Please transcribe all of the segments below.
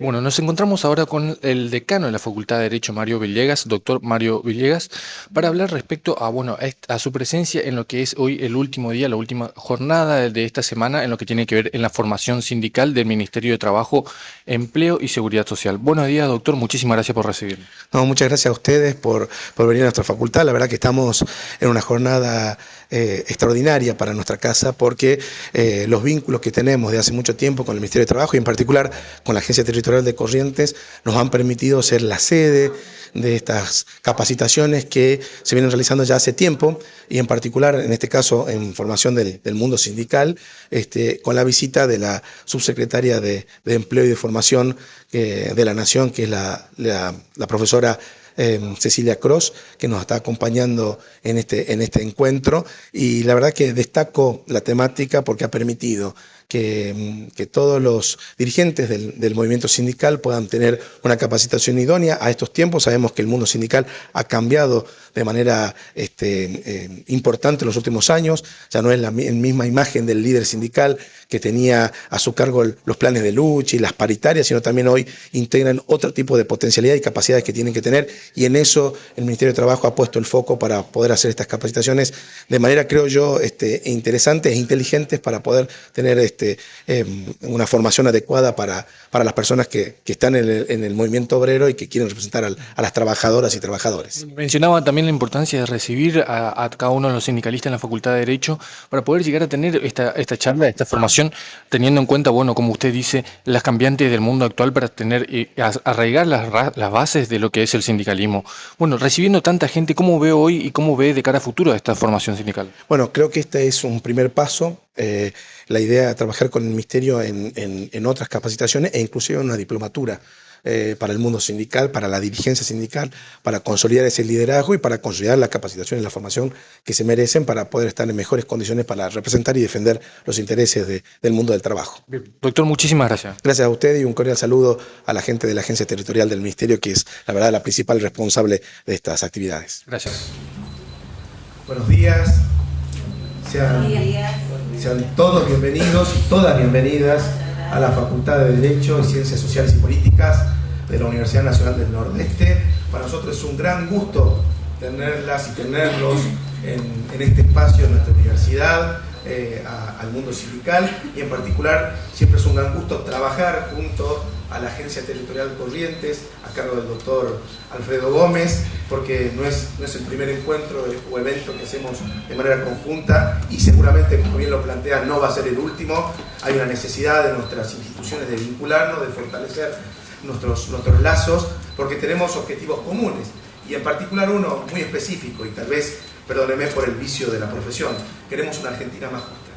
Bueno, nos encontramos ahora con el decano de la Facultad de Derecho, Mario Villegas, doctor Mario Villegas, para hablar respecto a, bueno, a, su presencia en lo que es hoy el último día, la última jornada de esta semana, en lo que tiene que ver en la formación sindical del Ministerio de Trabajo, Empleo y Seguridad Social. Buenos días, doctor, muchísimas gracias por recibirme. No, muchas gracias a ustedes por, por venir a nuestra facultad. La verdad que estamos en una jornada eh, extraordinaria para nuestra casa porque eh, los vínculos que tenemos de hace mucho tiempo con el Ministerio de Trabajo y en particular con la Agencia Territorial de Corrientes nos han permitido ser la sede de estas capacitaciones que se vienen realizando ya hace tiempo y en particular, en este caso, en formación del, mundo sindical, este, con la visita de la subsecretaria de, Empleo y de Formación eh, de la Nación, que es la, la profesora Em, Cecilia Cross, que nos está acompañando en este, en este encuentro. Y la verdad que destaco la temática porque ha permitido que, em, que todos los dirigentes del, del, movimiento sindical puedan tener una capacitación idónea a estos tiempos. Sabemos que el mundo sindical ha cambiado de manera este, eh, importante en los últimos años, ya no es la misma imagen del líder sindical que tenía a su cargo los planes de lucha y las paritarias, sino también hoy integran otro tipo de potencialidad y capacidades que tienen que tener y en eso el Ministerio de Trabajo ha puesto el foco para poder hacer estas capacitaciones de manera, creo yo, este, interesantes e inteligentes para poder tener este, em, una formación adecuada para, para las personas que, que están en el, en el, movimiento obrero y que quieren representar a, a las trabajadoras y trabajadores. Mencionaba también la importancia de recibir a, cada uno de los sindicalistas en la Facultad de Derecho para poder llegar a tener esta, esta charla, esta formación, teniendo en cuenta, bueno, como usted dice, las cambiantes del mundo actual para tener y arraigar las, las bases de lo que es el sindicalismo. Bueno, recibiendo tanta gente, ¿cómo ve hoy y cómo ve de cara a futuro esta formación sindical? Bueno, creo que este es un primer paso. Eh, la idea de trabajar con el Ministerio en, en, en otras capacitaciones e inclusive en una diplomatura. Eh, para el mundo sindical, para la dirigencia sindical, para consolidar ese liderazgo y para consolidar la capacitación y la formación que se merecen para poder estar en mejores condiciones para representar y defender los intereses del mundo del trabajo. Doctor, muchísimas gracias. Gracias a usted y un cordial saludo a la gente de la Agencia Territorial del Ministerio, que es la verdad la principal responsable de estas actividades. Gracias. Buenos días. Sean, sean todos bienvenidos y todas bienvenidas a la Facultad de Derecho y Ciencias Sociales y Políticas de la Universidad Nacional del Nordeste. Para nosotros es un gran gusto tenerlas y tenerlos en, este espacio de nuestra universidad, eh, al mundo sindical y en particular siempre es un gran gusto trabajar junto a la Agencia Territorial Corrientes, a cargo del doctor Alfredo Gómez, porque no es, no es el primer encuentro o evento que hacemos de manera conjunta y seguramente, como bien lo plantea, no va a ser el último. Hay una necesidad de nuestras instituciones de vincularnos, de fortalecer nuestros, nuestros lazos, porque tenemos objetivos comunes y en particular uno muy específico y tal vez, perdóneme por el vicio de la profesión, queremos una Argentina más justa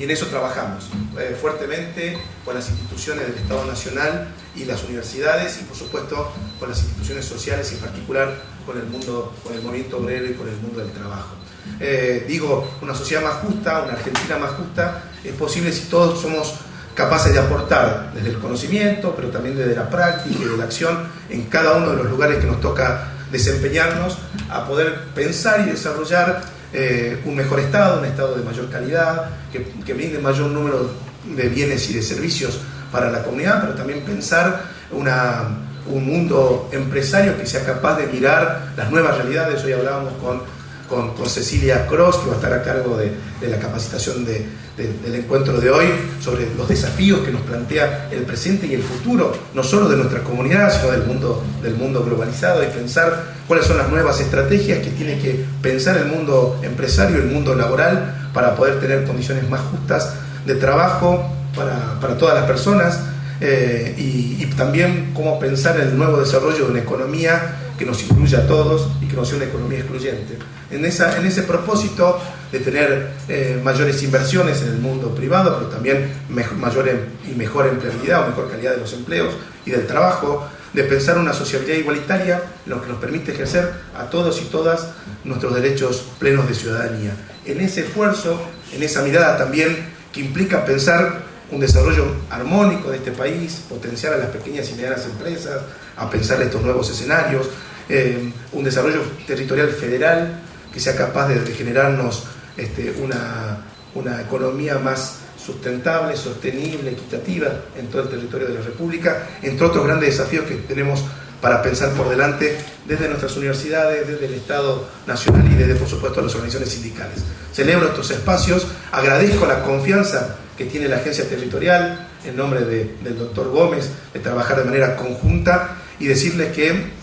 y en eso trabajamos eh, fuertemente con las instituciones del Estado Nacional y las universidades y por supuesto con las instituciones sociales y en particular con el mundo, con el movimiento obrero y con el mundo del trabajo. Eh, digo, una sociedad más justa, una Argentina más justa, es posible si todos somos capaces de aportar desde el conocimiento, pero también desde la práctica y de la acción en cada uno de los lugares que nos toca desempeñarnos, a poder pensar y desarrollar eh, un mejor Estado, un Estado de mayor calidad, que, que brinde mayor número de bienes y de servicios para la comunidad, pero también pensar una, un mundo empresario que sea capaz de mirar las nuevas realidades. Hoy hablábamos con con, Cecilia Cross, que va a estar a cargo de, la capacitación del encuentro de hoy, sobre los desafíos que nos plantea el presente y el futuro, no solo de nuestra comunidad, sino del mundo, del mundo globalizado, y pensar cuáles son las nuevas estrategias que tiene que pensar el mundo empresario, el mundo laboral, para poder tener condiciones más justas de trabajo para, todas las personas, eh, y, y también cómo pensar el nuevo desarrollo de una economía que nos incluya a todos y que no sea una economía excluyente en, esa, en ese propósito de tener eh, mayores inversiones en el mundo privado, pero también mayor em, y mejor empleabilidad o mejor calidad de los empleos y del trabajo, de pensar una sociabilidad igualitaria, lo que nos permite ejercer a todos y todas nuestros derechos plenos de ciudadanía. En ese esfuerzo, en esa mirada también que implica pensar un desarrollo armónico de este país, potenciar a las pequeñas y medianas empresas, a pensar estos nuevos escenarios, eh, un desarrollo territorial federal que sea capaz de, generarnos este, una, una, economía más sustentable, sostenible, equitativa en todo el territorio de la República, entre otros grandes desafíos que tenemos para pensar por delante desde nuestras universidades, desde el Estado Nacional y desde, por supuesto, las organizaciones sindicales. Celebro estos espacios, agradezco la confianza que tiene la agencia territorial, en nombre del doctor Gómez, de trabajar de manera conjunta y decirles que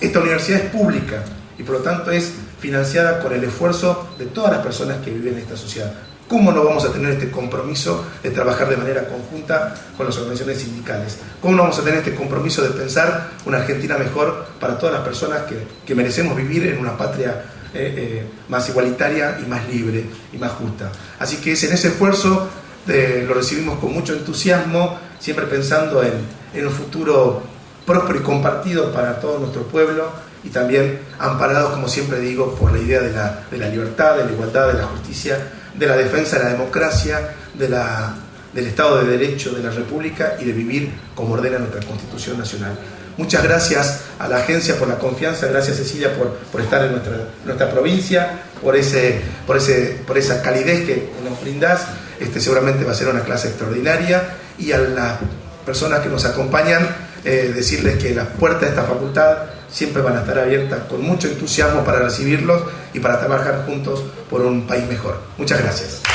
esta universidad es pública y por lo tanto es financiada con el esfuerzo de todas las personas que viven en esta sociedad. ¿Cómo no vamos a tener este compromiso de trabajar de manera conjunta con las organizaciones sindicales? ¿Cómo no vamos a tener este compromiso de pensar una Argentina mejor para todas las personas que, merecemos vivir en una patria eh, eh, más igualitaria y más libre y más justa? Así que es en ese esfuerzo eh, lo recibimos con mucho entusiasmo, siempre pensando en, en un futuro próspero y compartido para todo nuestro pueblo y también amparados, como siempre digo, por la idea de la, de la libertad, de la igualdad, de la justicia de la defensa de la democracia, de la, del Estado de Derecho de la República y de vivir como ordena nuestra Constitución Nacional. Muchas gracias a la agencia por la confianza, gracias Cecilia por, por estar en nuestra, nuestra provincia, por, ese, por, ese, por esa calidez que nos brindás. Este, seguramente va a ser una clase extraordinaria y a las personas que nos acompañan, eh, decirles que las puertas de esta facultad siempre van a estar abiertas con mucho entusiasmo para recibirlos y para trabajar juntos por un país mejor. Muchas gracias.